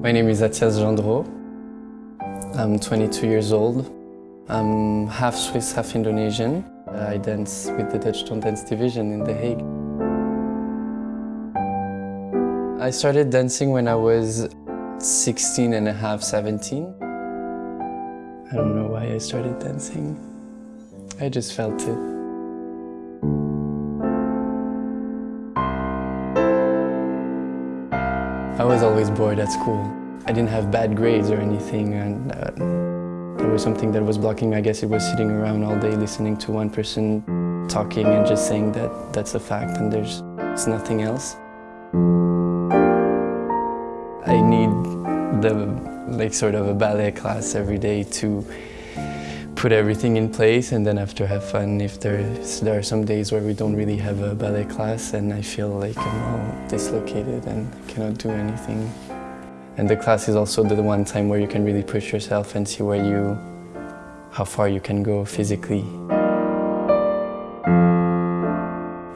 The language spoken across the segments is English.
My name is Atias Gendreau. I'm 22 years old. I'm half Swiss, half Indonesian. I dance with the Dutch Dance division in The Hague. I started dancing when I was 16 and a half, 17. I don't know why I started dancing. I just felt it. I was always bored at school. I didn't have bad grades or anything and uh, there was something that was blocking me. I guess it was sitting around all day listening to one person talking and just saying that that's a fact and there's it's nothing else. I need the like sort of a ballet class every day to put everything in place and then after have fun. If there's, there are some days where we don't really have a ballet class and I feel like I'm all dislocated and cannot do anything. And the class is also the one time where you can really push yourself and see where you, how far you can go physically.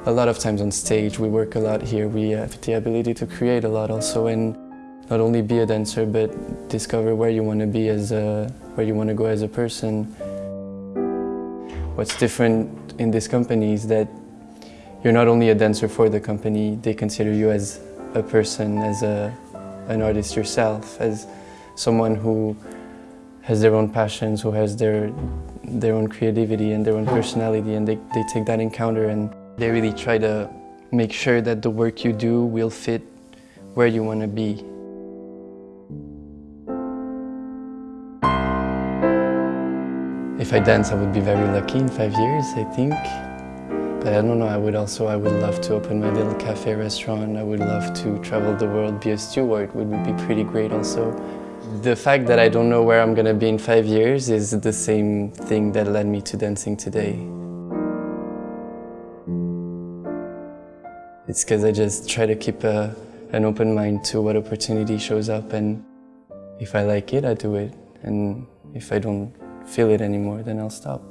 A lot of times on stage, we work a lot here. We have the ability to create a lot also and not only be a dancer, but discover where you want to be as a, where you want to go as a person. What's different in this company is that you're not only a dancer for the company, they consider you as a person, as a, an artist yourself, as someone who has their own passions, who has their, their own creativity and their own personality and they, they take that encounter and they really try to make sure that the work you do will fit where you want to be. If I dance, I would be very lucky in five years, I think. But I don't know, I would also, I would love to open my little cafe restaurant. I would love to travel the world, be a steward would be pretty great also. The fact that I don't know where I'm gonna be in five years is the same thing that led me to dancing today. It's because I just try to keep a, an open mind to what opportunity shows up and if I like it, I do it. And if I don't feel it anymore, then I'll stop.